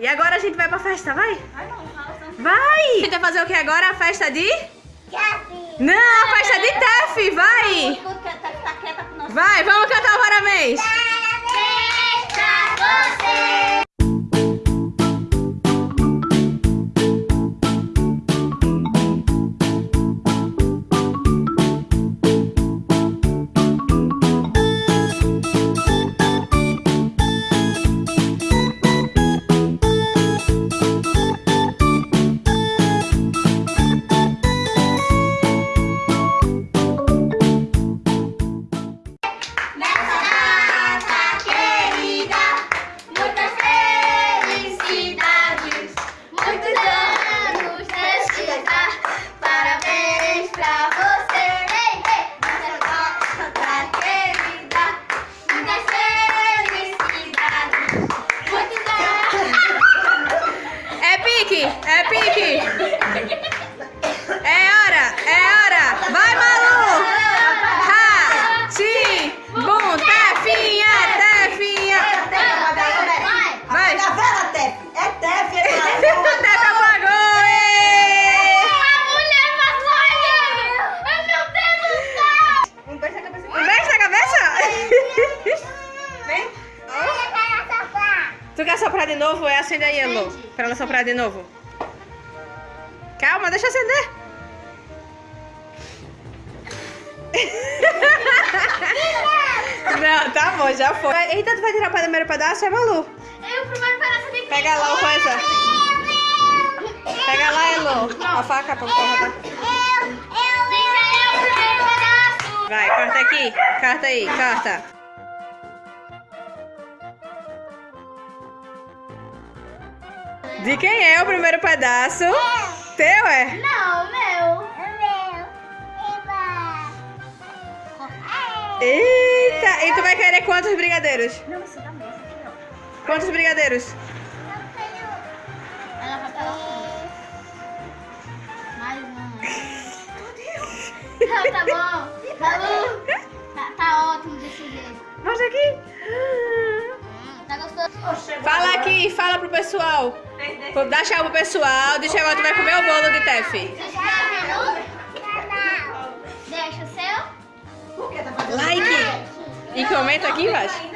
E agora a gente vai pra festa, vai? Vai. Vai! A gente vai fazer o que agora? A festa de... Gabi. Não, a festa de Tef, vai! Tá. Vai, vamos cantar o parabéns! Parabéns é! É hora, é hora! Vai, Malu! Ha! Ti! Bum! Tefinha! Tefinha! Vai. Vai! Tá vendo, Tef? É Tef, é Tef. Um. Um. Tu quer soprar de novo? É acende aí, Elô. Pra ela soprar de novo. Calma, deixa eu acender. Não, tá bom, já foi. Eita, tu vai tirar o primeiro pedaço, é Malu? Eu primeiro pedaço de Pega lá o coisa. Pega lá, Elô. A faca pra cortar. Eu, eu, Deixa eu o primeiro pedaço. Vai, corta aqui. Corta aí, corta. De quem é o primeiro pedaço? Teu, é? Não, meu. Meu. Eba. Eita! E tu vai querer quantos brigadeiros? Não, isso dá mesmo. Quantos brigadeiros? Ela vai pra lá. Mais um. Não, tá bom. Malu. Tá, tá ótimo desse jeito. Mostra aqui. Tá gostoso? Fala aqui, fala pro pessoal. Dá tchau pro pessoal. Diz agora tu vai comer o bolo de Tef. Deixa o seu Like. E comenta aqui embaixo.